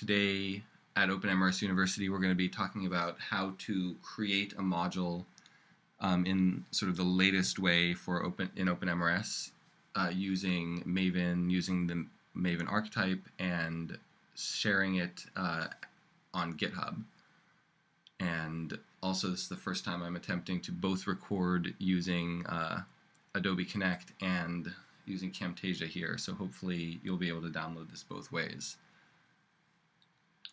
today at OpenMRS University, we're going to be talking about how to create a module um, in sort of the latest way for open in OpenMRS uh, using Maven, using the Maven archetype, and sharing it uh, on GitHub. And also, this is the first time I'm attempting to both record using uh, Adobe Connect and using Camtasia here, so hopefully you'll be able to download this both ways.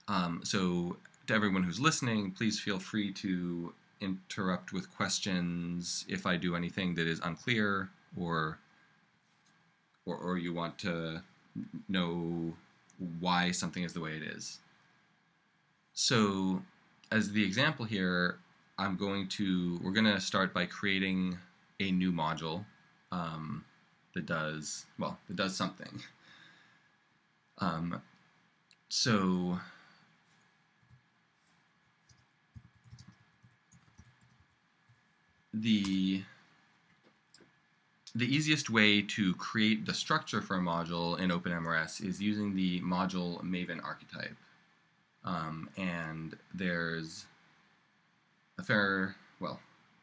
Um, so to everyone who's listening, please feel free to interrupt with questions if I do anything that is unclear or or, or you want to know why something is the way it is. So as the example here, I'm going to, we're going to start by creating a new module um, that does, well, that does something. Um, so the the easiest way to create the structure for a module in OpenMRS is using the module Maven archetype. Um, and there's a fair, well,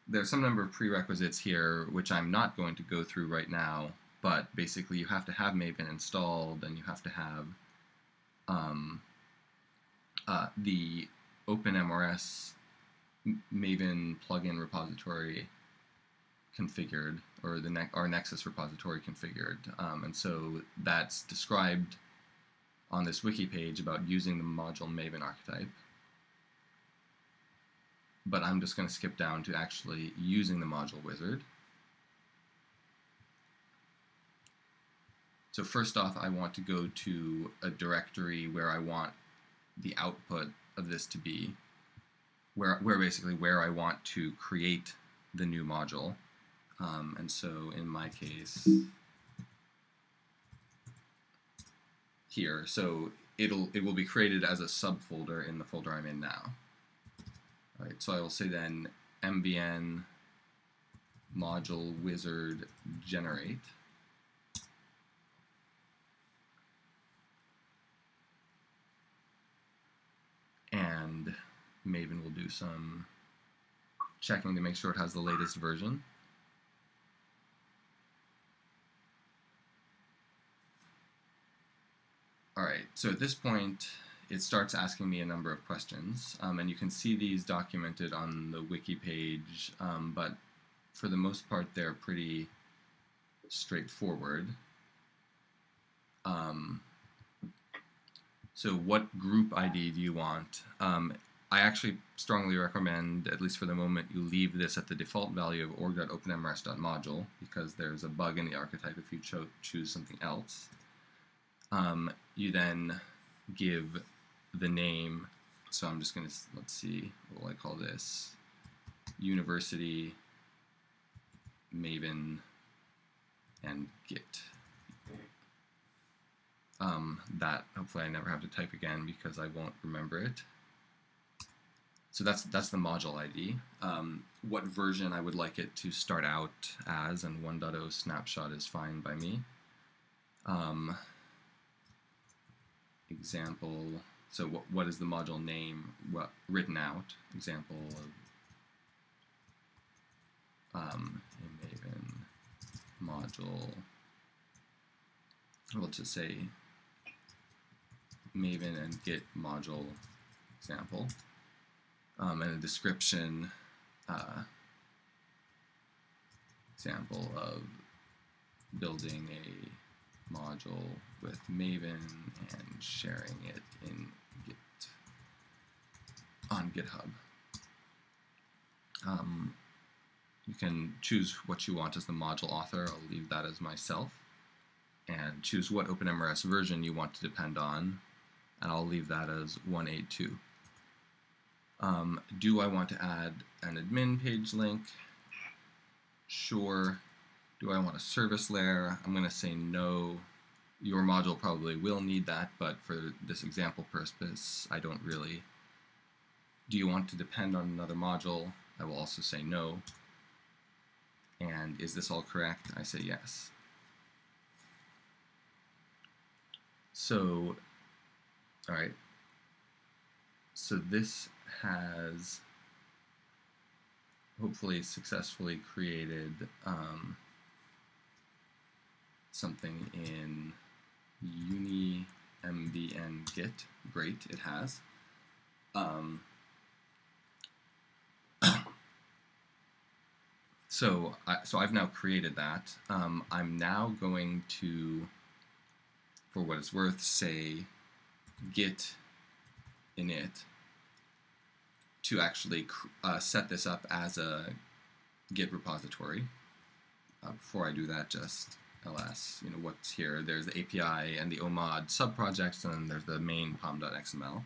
there's some number of prerequisites here which I'm not going to go through right now, but basically you have to have Maven installed and you have to have um, uh, the OpenMRS Maven plugin repository configured, or the ne our Nexus repository configured. Um, and so that's described on this wiki page about using the module Maven archetype. But I'm just going to skip down to actually using the module wizard. So first off, I want to go to a directory where I want the output of this to be where, where basically where I want to create the new module. Um, and so in my case, here, so it'll it will be created as a subfolder in the folder I'm in now. All right, so I will say then mvn module wizard generate. And Maven will do some checking to make sure it has the latest version. All right, so at this point, it starts asking me a number of questions, um, and you can see these documented on the wiki page, um, but for the most part, they're pretty straightforward. Um, so what group ID do you want? Um, I actually strongly recommend, at least for the moment, you leave this at the default value of org.openmrs.module because there's a bug in the archetype if you cho choose something else. Um, you then give the name, so I'm just going to, let's see, what will I call this? University, Maven, and Git. Um, that hopefully I never have to type again because I won't remember it. So that's that's the module ID. Um, what version I would like it to start out as, and 1.0 snapshot is fine by me. Um, example, so what, what is the module name what, written out? Example of um, Maven module, we'll just say Maven and Git module example um, and a description uh, example of building a module with Maven and sharing it in Git on GitHub. Um, you can choose what you want as the module author. I'll leave that as myself. And choose what OpenMRS version you want to depend on. And I'll leave that as 182. Um, do I want to add an admin page link? Sure. Do I want a service layer? I'm going to say no. Your module probably will need that, but for this example purpose, I don't really. Do you want to depend on another module? I will also say no. And is this all correct? I say yes. So, all right, so this has hopefully successfully created um, something in uni mvn git. Great, it has. Um, so, I, so I've now created that. Um, I'm now going to, for what it's worth, say git init to actually uh, set this up as a Git repository. Uh, before I do that, just ls, you know, what's here. There's the API and the OMOD subprojects, and there's the main pom.xml.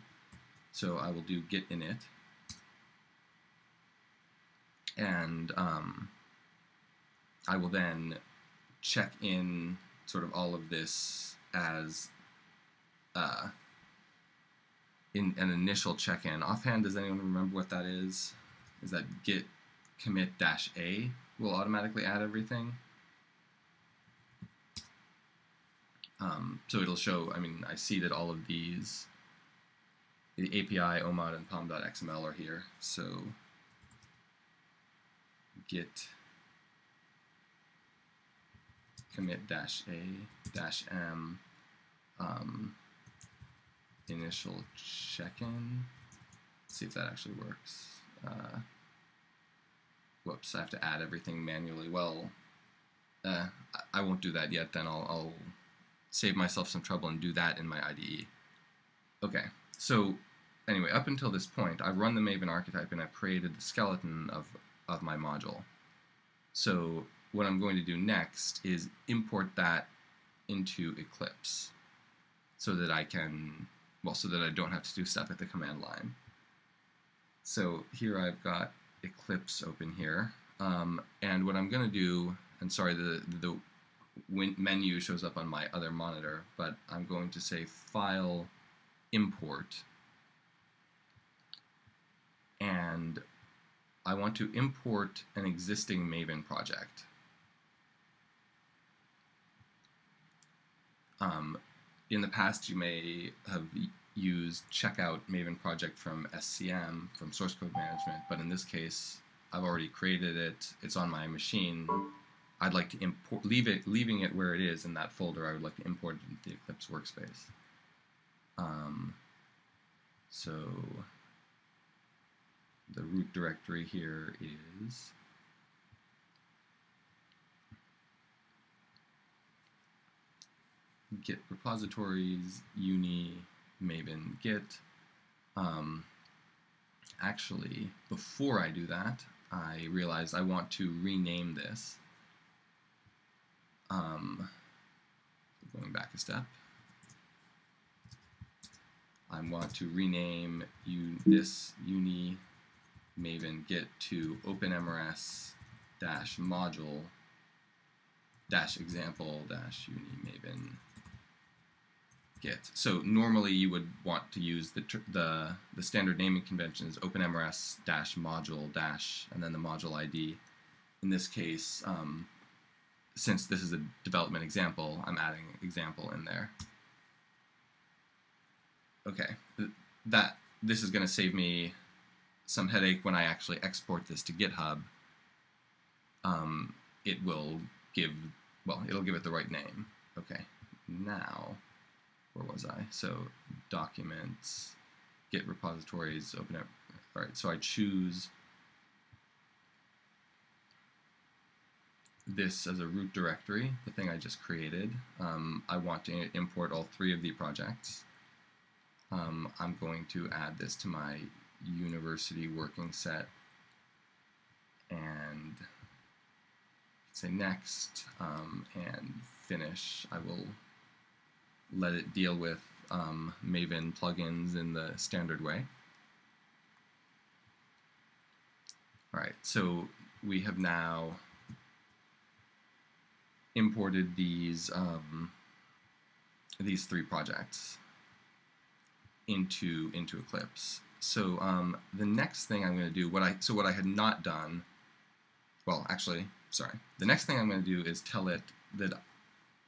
So I will do git init. And um, I will then check in sort of all of this as uh, in an initial check-in. Offhand, does anyone remember what that is? Is that git commit dash a will automatically add everything? Um, so it'll show, I mean, I see that all of these, the API, OMOD, and pom.xml are here. So git commit dash a dash m um, initial check-in. See if that actually works. Uh, whoops, I have to add everything manually. Well, uh, I won't do that yet. Then I'll, I'll save myself some trouble and do that in my IDE. Okay, so anyway, up until this point, I've run the Maven archetype and I've created the skeleton of, of my module. So what I'm going to do next is import that into Eclipse so that I can well, so that I don't have to do stuff at the command line. So here I've got Eclipse open here. Um, and what I'm going to do, and sorry, the, the menu shows up on my other monitor, but I'm going to say File, Import, and I want to import an existing Maven project. Um, in the past, you may have used checkout Maven project from SCM, from source code management, but in this case, I've already created it. It's on my machine. I'd like to import, leave it, leaving it where it is in that folder. I would like to import it into the Eclipse workspace. Um, so the root directory here is git repositories, uni, maven git. Um, actually, before I do that, I realized I want to rename this. Um, going back a step, I want to rename this uni maven git to openmrs dash module dash example dash uni maven So normally you would want to use the, the, the standard naming convention is openmrs dash module dash and then the module ID. In this case, um, since this is a development example, I'm adding example in there. Okay, that this is going to save me some headache when I actually export this to GitHub. Um, it will give, well, it'll give it the right name. Okay, now where was I? So documents, git repositories, open up. All right, so I choose this as a root directory, the thing I just created. Um, I want to import all three of the projects. Um, I'm going to add this to my university working set and say next um, and finish. I will let it deal with um, Maven plugins in the standard way. All right, so we have now imported these um, these three projects into into Eclipse. So um, the next thing I'm going to do, what I so what I had not done, well, actually, sorry, the next thing I'm going to do is tell it that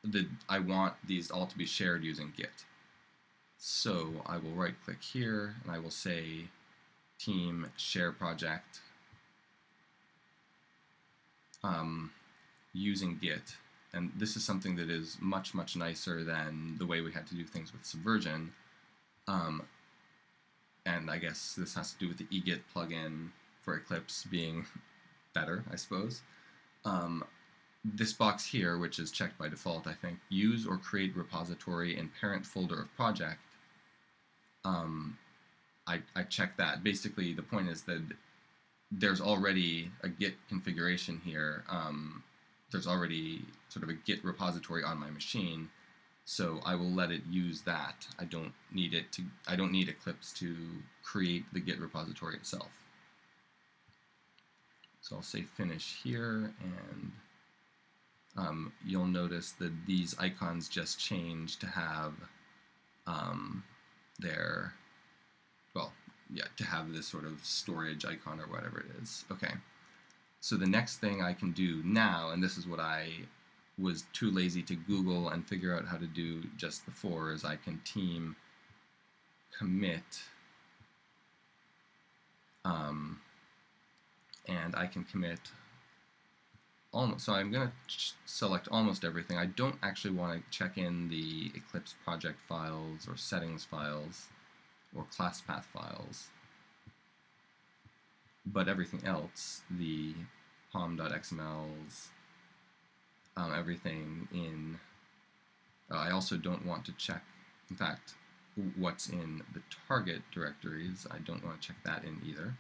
the I want these all to be shared using Git. So I will right click here and I will say team share project um, using Git. And this is something that is much, much nicer than the way we had to do things with Subversion. Um, and I guess this has to do with the eGit plugin for Eclipse being better, I suppose. Um, this box here, which is checked by default, I think, use or create repository in parent folder of project, um, I, I check that. Basically, the point is that there's already a Git configuration here. Um, there's already sort of a Git repository on my machine, so I will let it use that. I don't need it to. I don't need Eclipse to create the Git repository itself. So I'll say finish here, and um, you'll notice that these icons just change to have um, their, well, yeah, to have this sort of storage icon or whatever it is. Okay. So the next thing I can do now, and this is what I was too lazy to Google and figure out how to do just before, is I can team commit um, and I can commit almost, so I'm going to select almost everything. I don't actually want to check in the Eclipse project files or settings files or class path files. But everything else, the pom.xmls, um, everything in, uh, I also don't want to check, in fact, what's in the target directories. I don't want to check that in either.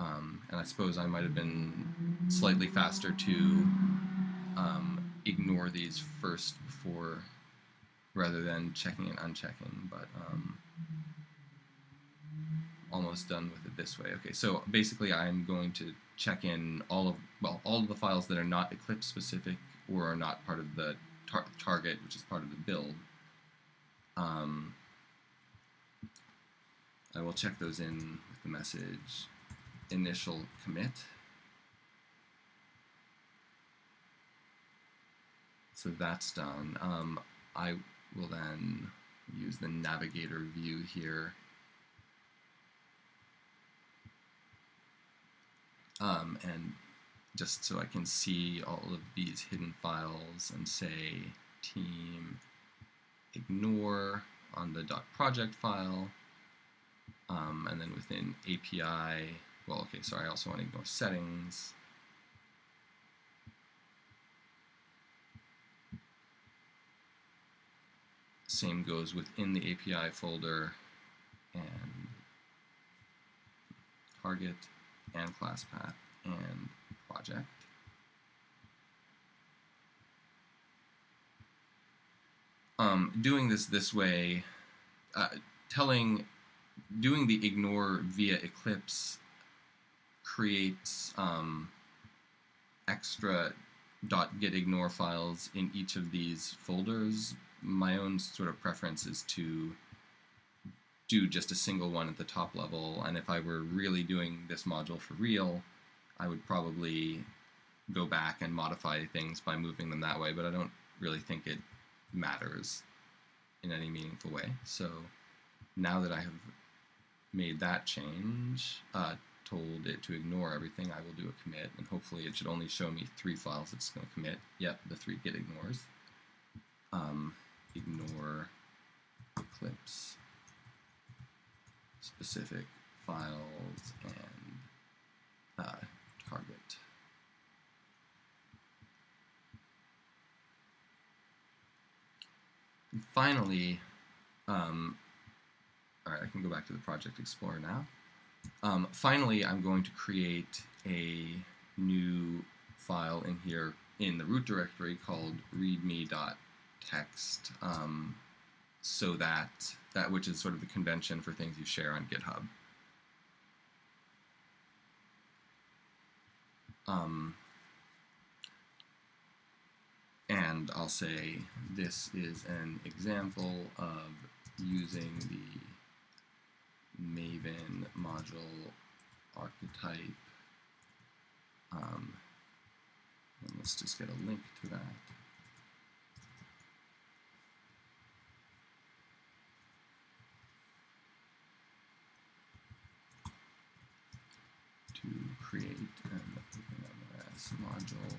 Um, and I suppose I might have been slightly faster to um, ignore these first before, rather than checking and unchecking, but um, almost done with it this way. Okay, so basically I'm going to check in all of, well, all of the files that are not Eclipse specific or are not part of the tar target, which is part of the build. Um, I will check those in with the message initial commit. So that's done. Um, I will then use the navigator view here. Um, and just so I can see all of these hidden files and say team ignore on the dot .project file um, and then within API well, okay, so I also want to ignore settings. Same goes within the API folder and target and class path and project. Um, doing this this way, uh, telling, doing the ignore via Eclipse creates um, extra .git ignore files in each of these folders. My own sort of preference is to do just a single one at the top level, and if I were really doing this module for real, I would probably go back and modify things by moving them that way, but I don't really think it matters in any meaningful way. So now that I have made that change, uh, told it to ignore everything, I will do a commit, and hopefully it should only show me three files it's going to commit. Yep, the three git ignores. Um, ignore Eclipse specific files and uh, target. And finally, um, all right, I can go back to the Project Explorer now. Um, finally, I'm going to create a new file in here in the root directory called readme.txt um, so that, that which is sort of the convention for things you share on GitHub. Um, and I'll say this is an example of using the Maven module archetype. Um, and let's just get a link to that. To create an OpenMRS module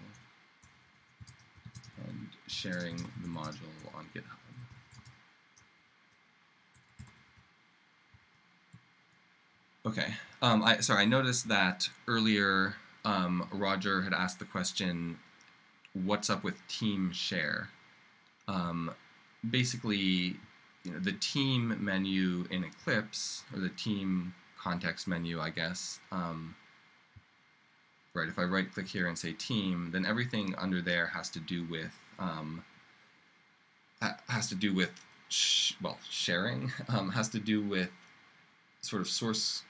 and sharing the module on GitHub. Okay, um, I, sorry, I noticed that earlier um, Roger had asked the question, what's up with team share? Um, basically, you know, the team menu in Eclipse, or the team context menu, I guess, um, right, if I right click here and say team, then everything under there has to do with, um, has to do with, sh well, sharing, um, has to do with sort of source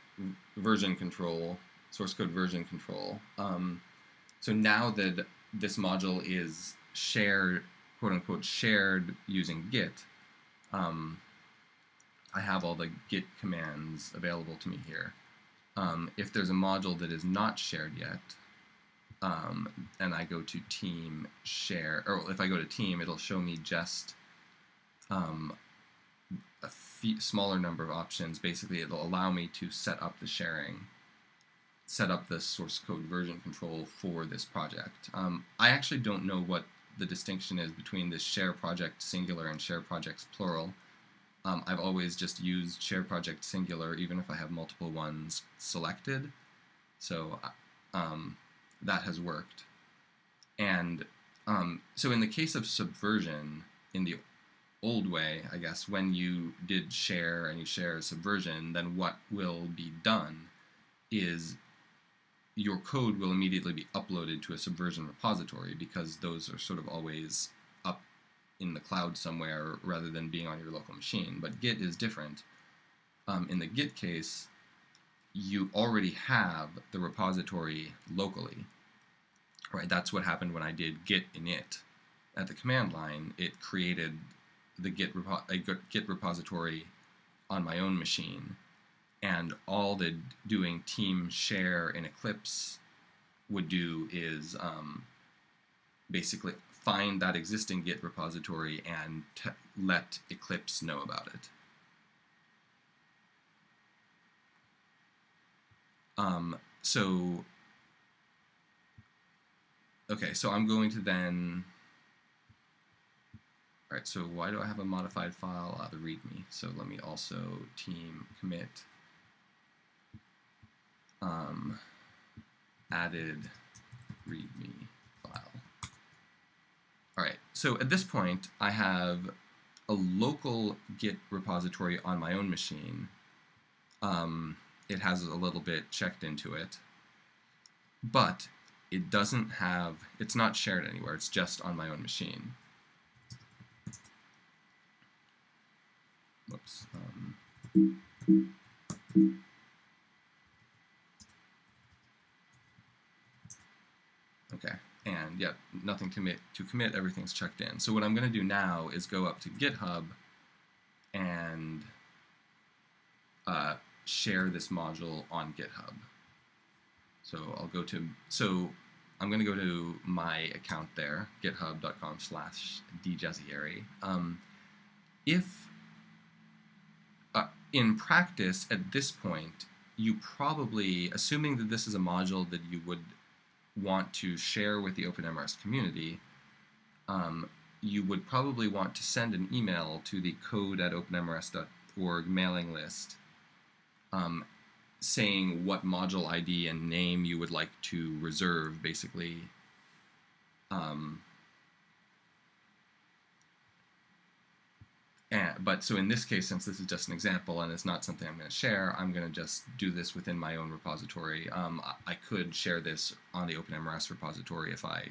version control, source code version control. Um, so now that this module is shared, quote unquote, shared using Git, um, I have all the Git commands available to me here. Um, if there's a module that is not shared yet, um, and I go to team share, or if I go to team, it'll show me just um, smaller number of options. Basically, it'll allow me to set up the sharing, set up the source code version control for this project. Um, I actually don't know what the distinction is between this share project singular and share projects plural. Um, I've always just used share project singular even if I have multiple ones selected. So uh, um, that has worked. And um, so in the case of subversion, in the old way, I guess, when you did share and you share a subversion, then what will be done is your code will immediately be uploaded to a subversion repository because those are sort of always up in the cloud somewhere rather than being on your local machine. But Git is different. Um, in the Git case, you already have the repository locally. Right, that's what happened when I did git init. At the command line, it created the Git, repo a Git repository on my own machine, and all the doing team share in Eclipse would do is um, basically find that existing Git repository and let Eclipse know about it. Um, so, okay, so I'm going to then all right, so why do I have a modified file? Uh, the README. So let me also team commit um, added README file. All right, so at this point, I have a local Git repository on my own machine. Um, it has a little bit checked into it, but it doesn't have, it's not shared anywhere, it's just on my own machine. Whoops. Um, okay, and yeah, nothing to commit, to commit, everything's checked in. So what I'm going to do now is go up to GitHub and uh, share this module on GitHub. So I'll go to, so I'm going to go to my account there, github.com slash djazayeri. Um, if in practice, at this point, you probably, assuming that this is a module that you would want to share with the OpenMRS community, um, you would probably want to send an email to the code at openmrs.org mailing list um, saying what module ID and name you would like to reserve, basically. Um, And, but so in this case, since this is just an example and it's not something I'm going to share, I'm going to just do this within my own repository. Um, I, I could share this on the OpenMRS repository if I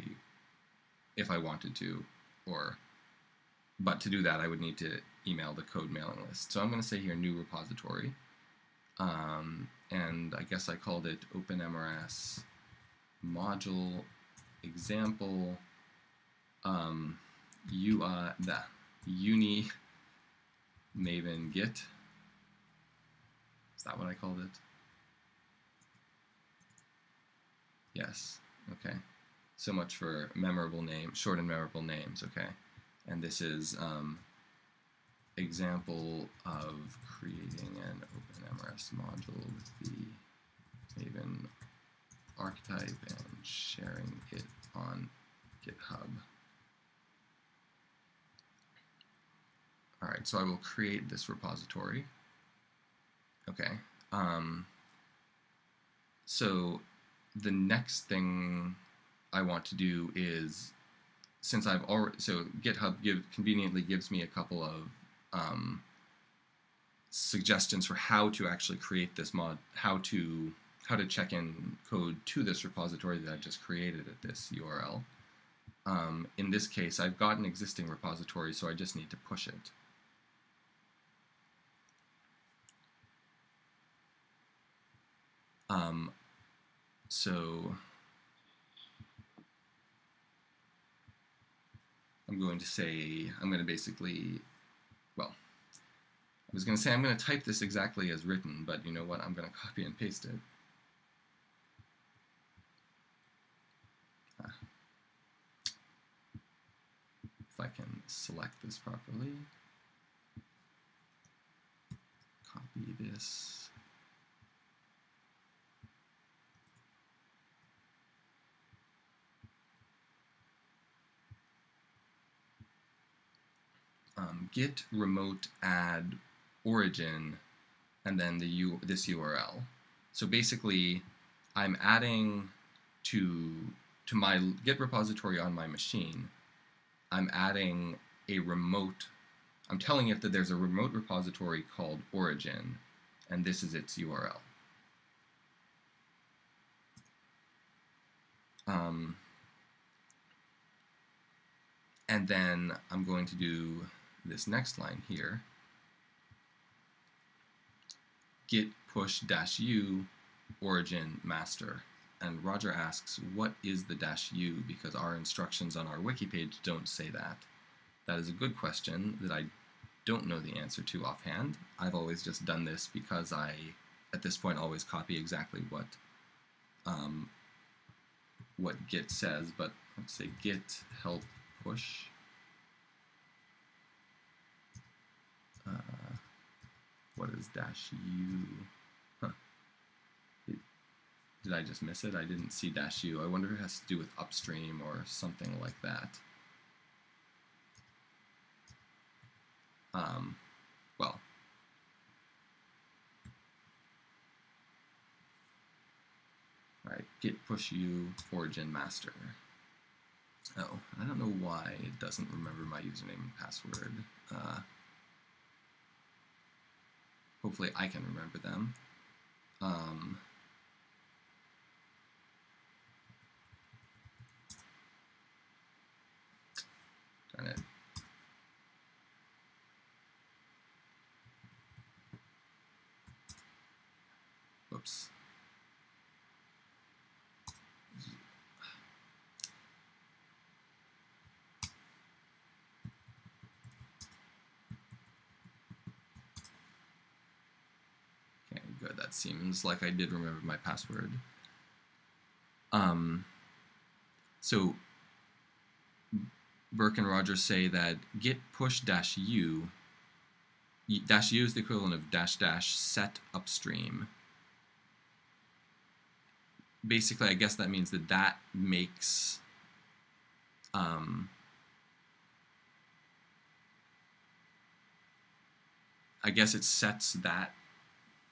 if I wanted to, or but to do that I would need to email the code mailing list. So I'm going to say here new repository, um, and I guess I called it OpenMRS module example um, UI the uni Maven Git. Is that what I called it? Yes, okay. So much for memorable name, short and memorable names, okay. And this is um, example of creating an OpenMRS module with the Maven archetype and sharing it on GitHub. All right, so I will create this repository. Okay. Um, so the next thing I want to do is, since I've already, so GitHub give, conveniently gives me a couple of um, suggestions for how to actually create this mod, how to how to check in code to this repository that I've just created at this URL. Um, in this case, I've got an existing repository, so I just need to push it. Um, so I'm going to say, I'm going to basically, well, I was going to say I'm going to type this exactly as written, but you know what, I'm going to copy and paste it. Ah. If I can select this properly, copy this. Um, git remote add origin and then the U this URL. So basically, I'm adding to to my Git repository on my machine. I'm adding a remote. I'm telling it that there's a remote repository called origin, and this is its URL. Um, and then I'm going to do this next line here, git push dash u origin master. And Roger asks, what is the dash u? Because our instructions on our wiki page don't say that. That is a good question that I don't know the answer to offhand. I've always just done this because I, at this point, always copy exactly what um, what git says, but let's say git help push what is dash u? Huh. It, did I just miss it? I didn't see dash u. I wonder if it has to do with upstream or something like that. Um, well, all right, git push u origin master. Oh, I don't know why it doesn't remember my username and password. Uh, Hopefully I can remember them. Um, darn it. Whoops. that seems like I did remember my password. Um, so Burke and Rogers say that git push dash u dash u is the equivalent of dash dash set upstream. Basically, I guess that means that that makes um, I guess it sets that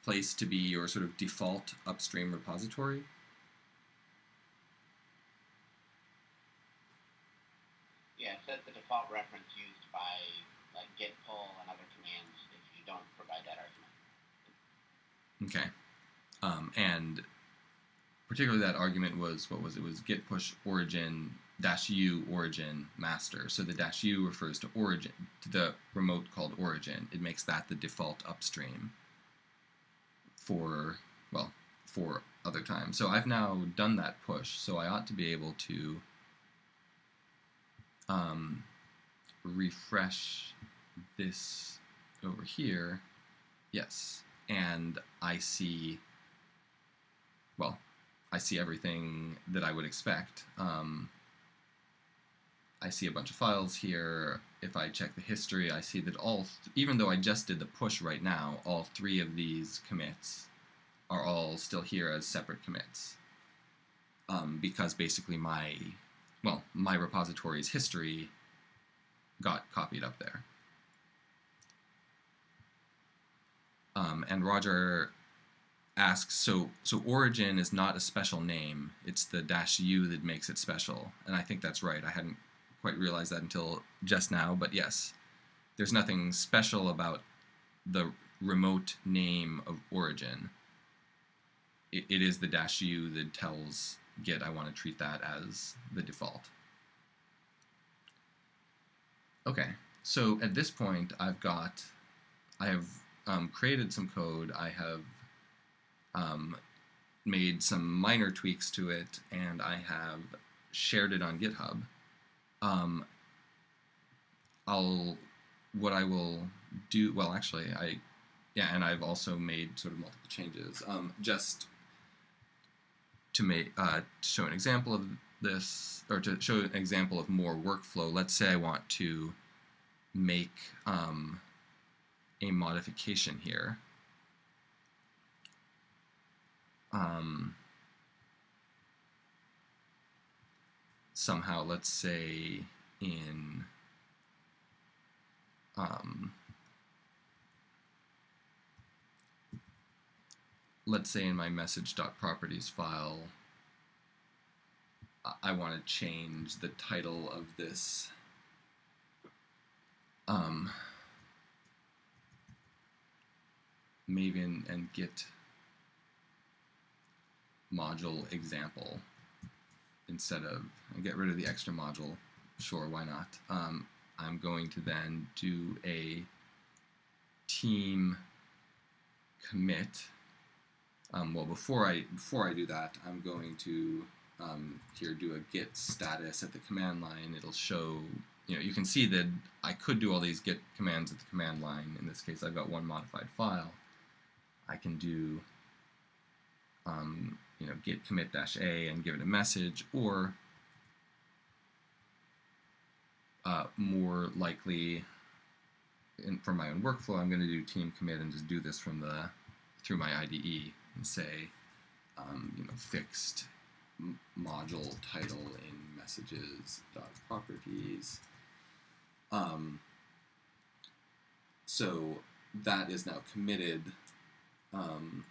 place to be your sort of default upstream repository? Yeah, it says the default reference used by like git pull and other commands if you don't provide that argument. Okay. Um, and particularly that argument was what was it was git push origin dash u origin master. So the dash u refers to origin to the remote called origin. It makes that the default upstream for, well, for other times. So I've now done that push, so I ought to be able to um, refresh this over here. Yes, and I see, well, I see everything that I would expect. Um, I see a bunch of files here. If I check the history, I see that all, even though I just did the push right now, all three of these commits are all still here as separate commits. um, because basically my well my repository's history got copied up there. Um, and Roger asks, so so origin is not a special name; it's the dash u that makes it special. And I think that's right. I hadn't quite realize that until just now, but yes, there's nothing special about the remote name of origin. it, it is the dash u that tells Git I want to treat that as the default. Okay, so at this point I've got, I have um, created some code, I have um, made some minor tweaks to it, and I have shared it on GitHub. Um, I'll, what I will do, well actually I, yeah, and I've also made sort of multiple changes. Um, just to make uh, to show an example of this, or to show an example of more workflow, let's say I want to make um, a modification here. Um, somehow, let's say in um, let's say in my message.properties file, I want to change the title of this um, Maven and Git module example instead of get rid of the extra module. Sure, why not? Um, I'm going to then do a team commit um, well, before I before I do that, I'm going to um, here do a git status at the command line. It'll show, you know, you can see that I could do all these git commands at the command line. In this case, I've got one modified file. I can do, um, you know, git commit dash a and give it a message, or uh, more likely, in, for my own workflow, I'm going to do team commit and just do this from the through my IDE and say, um, you know, fixed module title in messages dot properties. Um, so that is now committed. Um,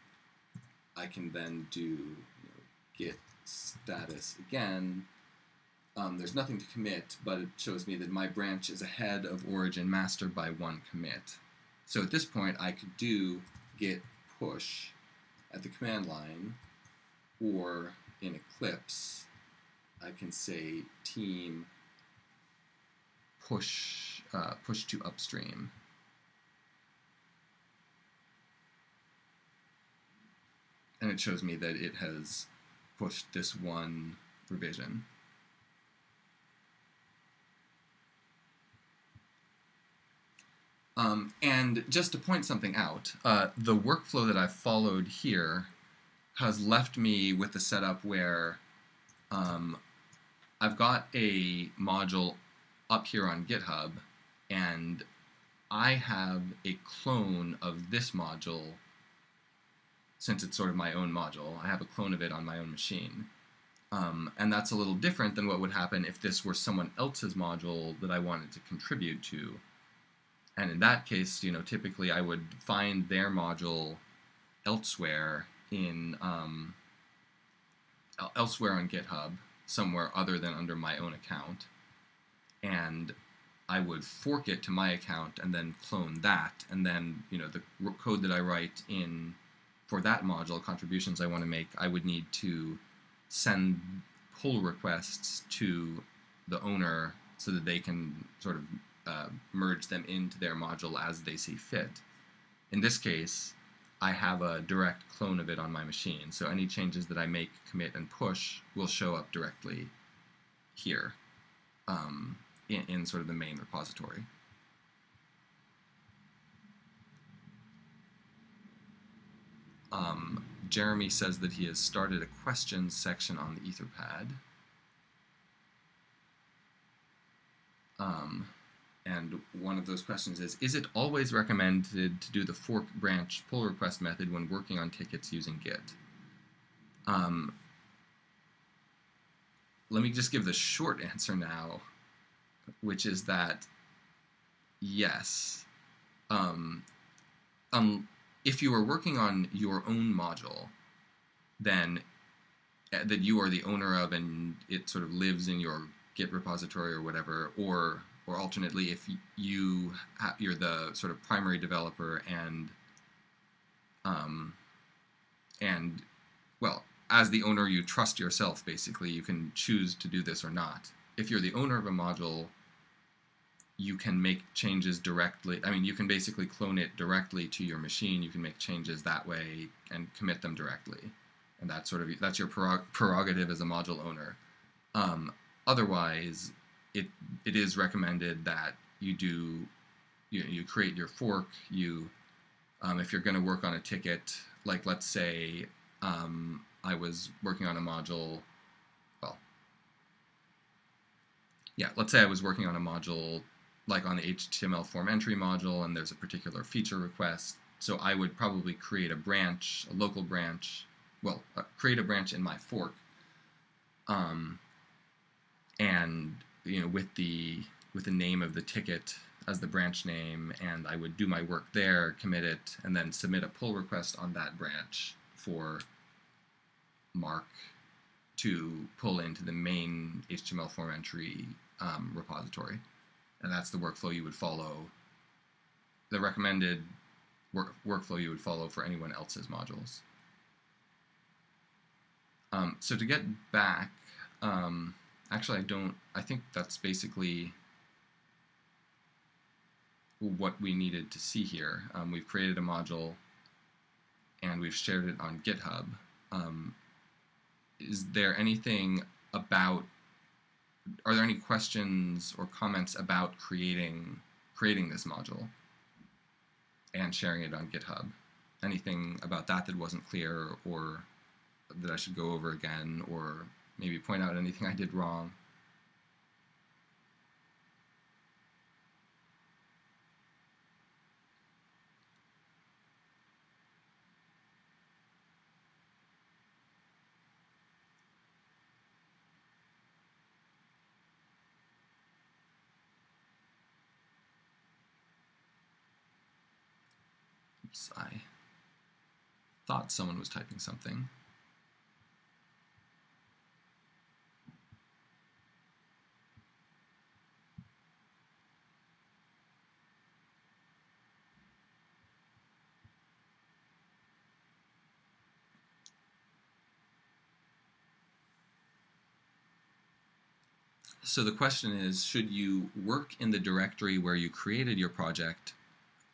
I can then do you know, git status again. Um, there's nothing to commit, but it shows me that my branch is ahead of origin master by one commit. So at this point, I could do git push at the command line, or in Eclipse, I can say team push uh, push to upstream. And it shows me that it has pushed this one revision. Um, and just to point something out, uh, the workflow that I've followed here has left me with a setup where um, I've got a module up here on GitHub, and I have a clone of this module, since it's sort of my own module, I have a clone of it on my own machine. Um, and that's a little different than what would happen if this were someone else's module that I wanted to contribute to. And in that case, you know, typically I would find their module elsewhere in um, elsewhere on GitHub, somewhere other than under my own account, and I would fork it to my account and then clone that, and then you know the code that I write in for that module contributions I want to make, I would need to send pull requests to the owner so that they can sort of uh, merge them into their module as they see fit. In this case, I have a direct clone of it on my machine, so any changes that I make, commit, and push will show up directly here um, in, in sort of the main repository. Um, Jeremy says that he has started a questions section on the Etherpad. Um, and one of those questions is, is it always recommended to do the fork branch pull request method when working on tickets using Git? Um, let me just give the short answer now, which is that yes. Um, um, if you are working on your own module, then uh, that you are the owner of and it sort of lives in your Git repository or whatever, or or alternately, if you you're the sort of primary developer and um, and well, as the owner, you trust yourself. Basically, you can choose to do this or not. If you're the owner of a module, you can make changes directly. I mean, you can basically clone it directly to your machine. You can make changes that way and commit them directly, and that's sort of that's your prerogative as a module owner. Um, otherwise, it it is recommended that you do you you create your fork. You um, if you're going to work on a ticket, like let's say um, I was working on a module. Well, yeah, let's say I was working on a module like on the HTML form entry module, and there's a particular feature request. So I would probably create a branch, a local branch. Well, uh, create a branch in my fork. Um, and you know with the with the name of the ticket as the branch name and I would do my work there, commit it, and then submit a pull request on that branch for Mark to pull into the main HTML form entry um, repository. And that's the workflow you would follow, the recommended work, workflow you would follow for anyone else's modules. Um, so to get back, um, Actually, I don't. I think that's basically what we needed to see here. Um, we've created a module and we've shared it on GitHub. Um, is there anything about, are there any questions or comments about creating, creating this module and sharing it on GitHub? Anything about that that wasn't clear or that I should go over again or maybe point out anything I did wrong. Oops, I thought someone was typing something. So the question is, should you work in the directory where you created your project,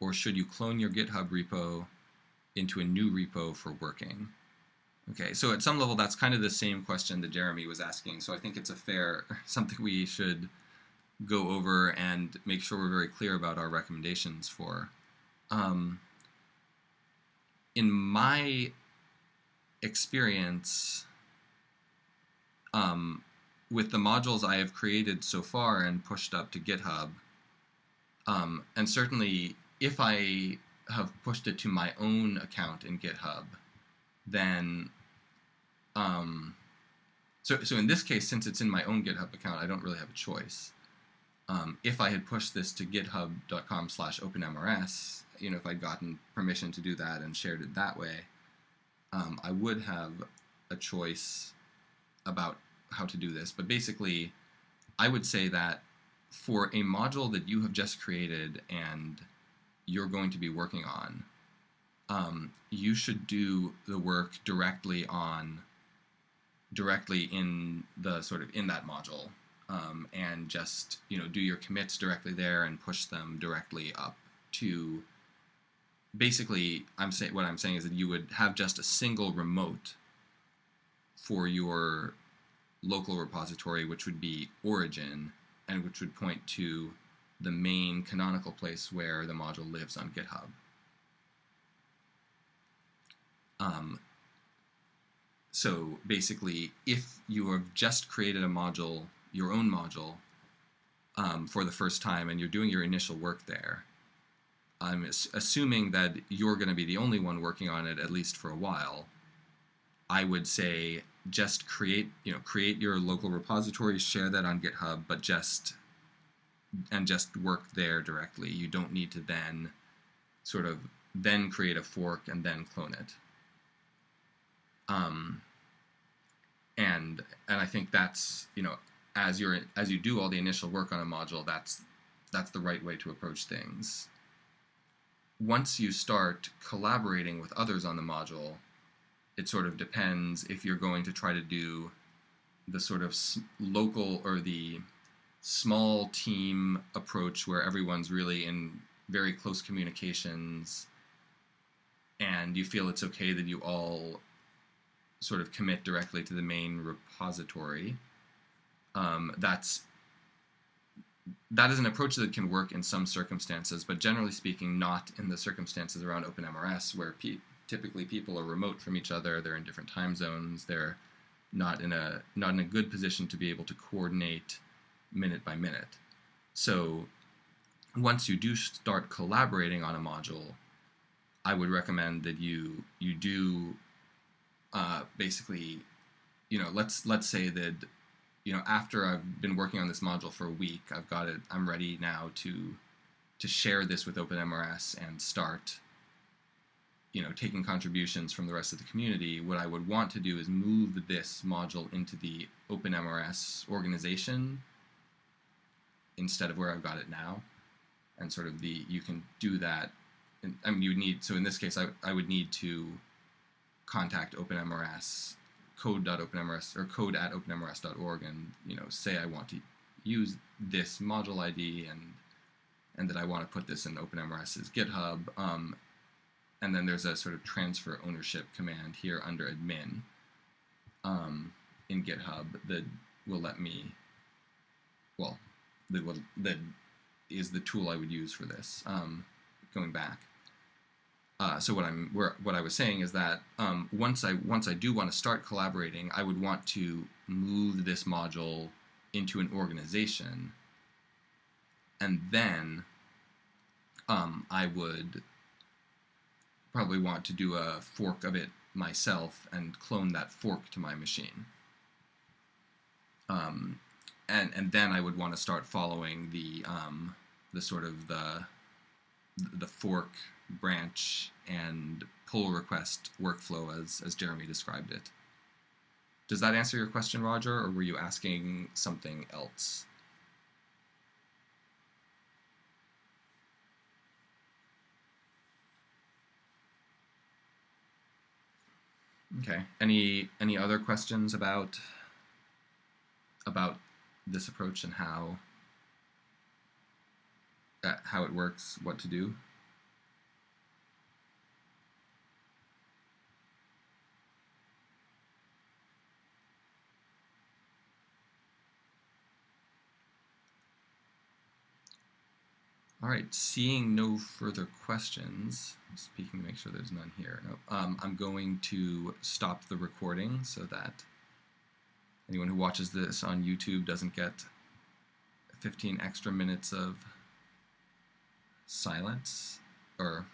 or should you clone your GitHub repo into a new repo for working? Okay, so at some level that's kind of the same question that Jeremy was asking, so I think it's a fair, something we should go over and make sure we're very clear about our recommendations for. Um, in my experience, um, with the modules I have created so far and pushed up to GitHub, um, and certainly if I have pushed it to my own account in GitHub, then um, so so in this case, since it's in my own GitHub account, I don't really have a choice. Um, if I had pushed this to github.com/openmrs, you know, if I'd gotten permission to do that and shared it that way, um, I would have a choice about how to do this, but basically, I would say that for a module that you have just created and you're going to be working on, um, you should do the work directly on directly in the sort of in that module um, and just you know do your commits directly there and push them directly up to basically I'm saying what I'm saying is that you would have just a single remote for your local repository, which would be origin, and which would point to the main canonical place where the module lives on GitHub. Um, so basically, if you have just created a module, your own module, um, for the first time and you're doing your initial work there, I'm assuming that you're going to be the only one working on it at least for a while. I would say just create you know create your local repository, share that on GitHub, but just and just work there directly. You don't need to then sort of then create a fork and then clone it. Um, and and I think that's you know as you're as you do all the initial work on a module, that's that's the right way to approach things. Once you start collaborating with others on the module, it sort of depends if you're going to try to do the sort of local or the small team approach where everyone's really in very close communications and you feel it's okay that you all sort of commit directly to the main repository um, that's that is an approach that can work in some circumstances, but generally speaking, not in the circumstances around OpenMRS where pe typically people are remote from each other, they're in different time zones, they're not in a not in a good position to be able to coordinate minute by minute. So once you do start collaborating on a module, I would recommend that you you do uh, basically, you know, let's let's say that you know, after I've been working on this module for a week, I've got it. I'm ready now to to share this with OpenMRS and start, you know, taking contributions from the rest of the community. What I would want to do is move this module into the OpenMRS organization instead of where I've got it now, and sort of the you can do that. And, I mean, you would need so in this case, I I would need to contact OpenMRS code.openmrs or code at openmrs.org and you know say I want to use this module ID and and that I want to put this in OpenMRS's GitHub. Um, and then there's a sort of transfer ownership command here under admin um, in GitHub that will let me, well, that, will, that is the tool I would use for this, um, going back. Uh, so what I'm where, what I was saying is that um, once I once I do want to start collaborating, I would want to move this module into an organization, and then um, I would probably want to do a fork of it myself and clone that fork to my machine. Um, and and then I would want to start following the um, the sort of the the fork branch and pull request workflow as, as Jeremy described it. Does that answer your question, Roger, or were you asking something else? Okay. Any any other questions about about this approach and how uh, how it works, what to do? All right, seeing no further questions, speaking to make sure there's none here, um, I'm going to stop the recording so that anyone who watches this on YouTube doesn't get 15 extra minutes of silence or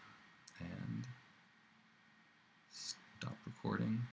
and stop recording.